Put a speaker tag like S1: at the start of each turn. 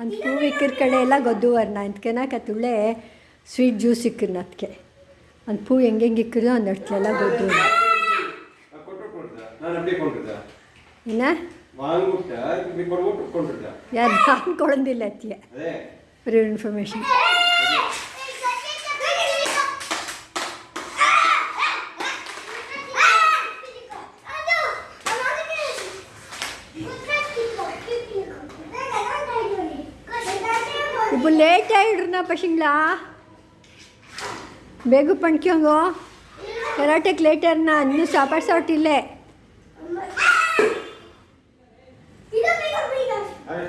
S1: ಅಂತ ಹೂ ಇಕ್ಕಿರ ಕಡೆ ಎಲ್ಲ ಗೊದ್ದು ವರ್ಣ. ಅಂತಕೇನ ಕತ್ತುಳೆ ಸ್ವೀಟ್ ಜ್ಯೂಸ್ ಇಕ್ಕಿರ್ ಅದಕ್ಕೆ ಒಂದು ಪೂ ಹೆಂಗೆ ಹೆಂಗೆ ಇಕ್ಕಿರೋ ಒಂದು ಅಡ್ತಲೆಲ್ಲ ಗೊದ್ದು. ಇನ್ನ?
S2: ಮಾಂಗುಟಾ ಇಲ್ಲಿ ಬಡಬ ಒತ್ತುೊಂಡಿದ್ದಾ
S1: ಯಾರು ಆನ್ಕೊಂಡಿಲ್ಲ ಅತ್ತಿ ಬೇರೆ ಇನ್ಫರ್ಮೇಷನ್
S3: ಅಡೋ ಏನಾದಕ್ಕೆ ಮುಟ್ಟಕ್ಕೆ ತಿಕ್ಕ ರಗನ ಡೈಯೋನಿ
S1: ಕಷ್ಟ ಲೇಟರ್ನ ಅಂದು ಸಾಪರ್
S2: I had